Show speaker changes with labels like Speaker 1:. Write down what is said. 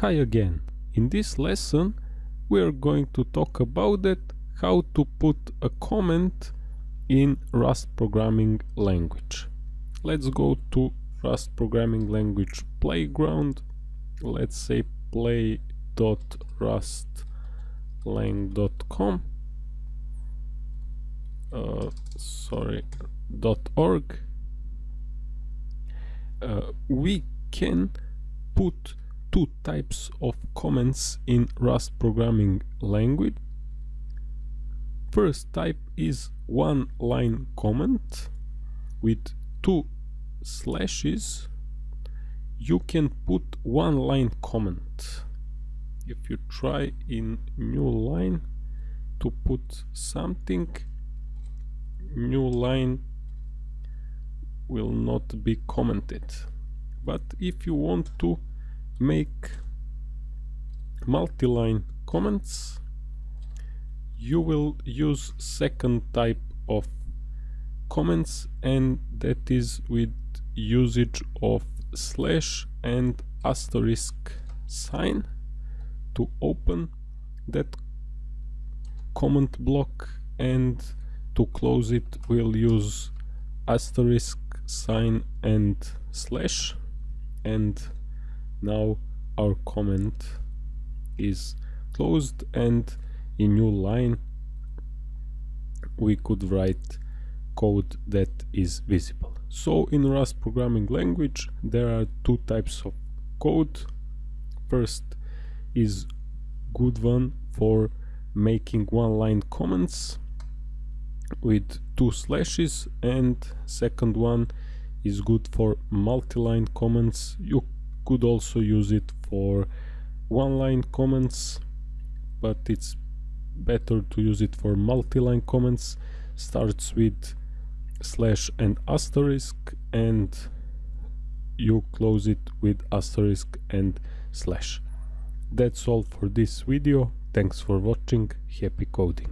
Speaker 1: Hi again. In this lesson we are going to talk about it how to put a comment in Rust programming language. Let's go to Rust programming language playground. Let's say play.rustlang.com uh, sorry dot .org uh, we can put two types of comments in Rust programming language. First type is one line comment with two slashes. You can put one line comment. If you try in new line to put something, new line will not be commented. But if you want to make multi-line comments. You will use second type of comments and that is with usage of slash and asterisk sign to open that comment block and to close it we'll use asterisk sign and slash and now our comment is closed and in new line we could write code that is visible. So in Rust programming language there are two types of code. First is good one for making one line comments with two slashes and second one is good for multi-line comments. You could also use it for one line comments but it's better to use it for multi-line comments. Starts with slash and asterisk and you close it with asterisk and slash. That's all for this video. Thanks for watching. Happy coding